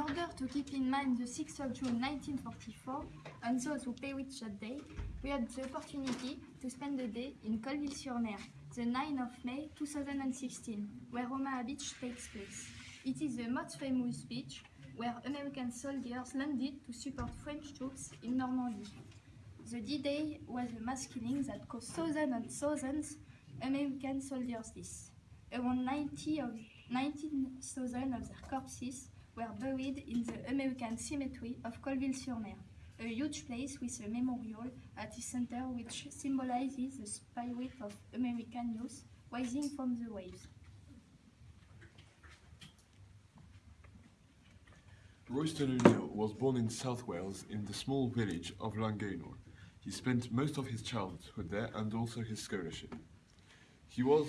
Order to keep in mind the 6th of June 1944, and those who perished that day, we had the opportunity to spend the day in Colleville-sur-Mer, the 9th of May 2016, where Omaha Beach takes place. It is the most famous beach where American soldiers landed to support French troops in Normandy. The D-Day was a mass killing that cost thousands and thousands American soldiers deaths. Around 90 of 19,000 of their corpses were buried in the American cemetery of Colleville-sur-Mer, a huge place with a memorial at its center which symbolizes the spirit of American youth rising from the waves. Royston O'Neill was born in South Wales in the small village of Llangeinor. He spent most of his childhood there and also his scholarship. He was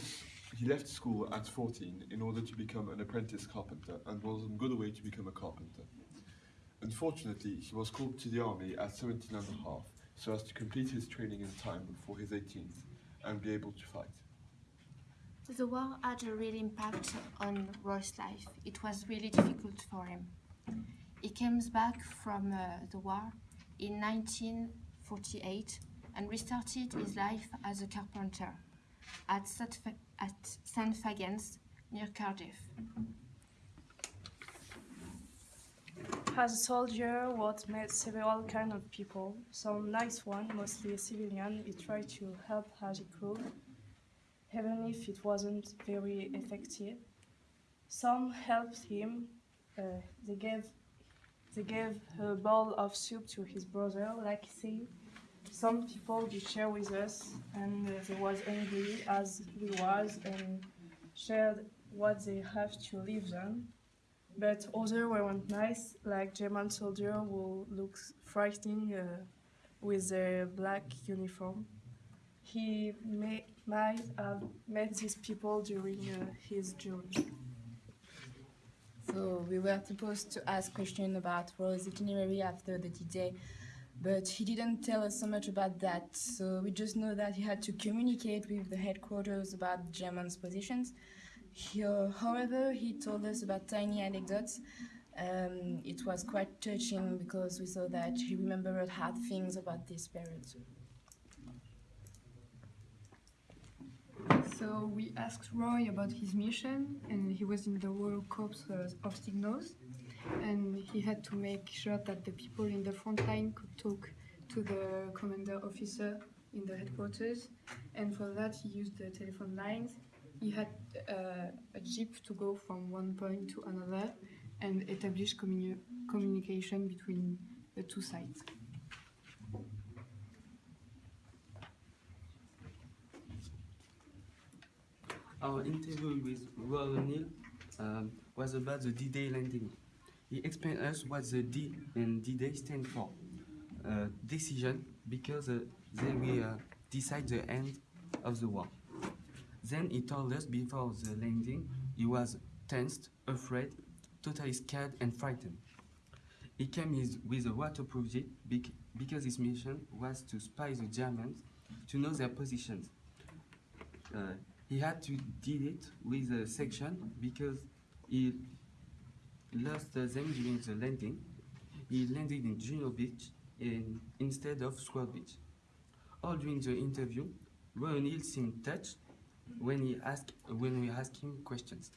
he left school at 14 in order to become an apprentice carpenter and was on good way to become a carpenter. Unfortunately, he was called to the army at 17 and a half so as to complete his training in time before his 18th and be able to fight. The war had a real impact on Roy's life. It was really difficult for him. He comes back from uh, the war in 1948 and restarted his life as a carpenter at St. Fagans near Cardiff. As a soldier, Watt met several kind of people. Some nice one, mostly civilian, he tried to help as he could, even if it wasn't very effective. Some helped him. Uh, they gave they gave a bowl of soup to his brother, like he. Some people did share with us, and they was angry as we was, and shared what they have to live on but others weren't nice, like German soldier who looks frightening uh, with their black uniform. He may, might have met these people during uh, his journey. So we were supposed to ask questions about Roy's itinerary after the D-Day, but he didn't tell us so much about that. So we just know that he had to communicate with the headquarters about German's positions. He, uh, however, he told us about tiny anecdotes. Um, it was quite touching because we saw that he remembered hard things about this period. So we asked Roy about his mission, and he was in the Royal Corps uh, of Signals, and he had to make sure that the people in the front line could talk to the commander officer in the headquarters, and for that he used the telephone lines. He had uh, a jeep to go from one point to another and establish communi- communication between the two sides. Our interview with Roy O'Neill um, was about the D-Day landing. He explained us what the D and D-Day stand for. Uh, decision, because uh, they will uh, decide the end of the war. Then he told us before the landing he was tensed, afraid, totally scared and frightened. He came his, with a waterproof jeep bec- because his mission was to spy the Germans to know their positions. Uh, he had to did it with a section because he lost uh, them during the landing. He landed in Juno Beach in, instead of Sword Beach. All during the interview, Roy O'Neill seemed touched when he asked when we asked him questions.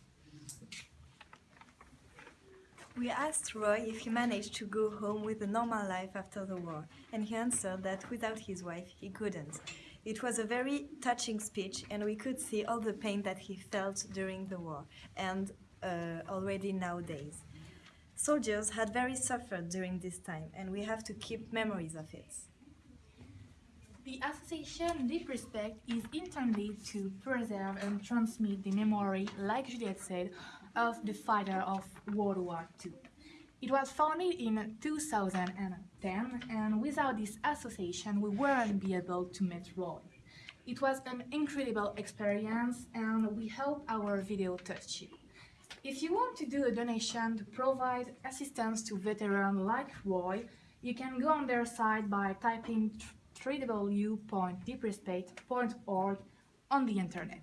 We asked Roy if he managed to go home with a normal life after the war, and he answered that without his wife he couldn't. It was a very touching speech, and we could see all the pain that he felt during the war and Uh, already nowadays. Soldiers had very suffered during this time, and we have to keep memories of it. The association Deep Respect is intended to preserve and transmit the memory, like Juliette said, of the fighter of World War II. It was founded in 2010, and without this association, we wouldn't be able to meet Roy. It was an incredible experience, and we hope our video touched you. If you want to do a donation to provide assistance to veterans like Roy, you can go on their site by typing www.deeprespect.org on the internet.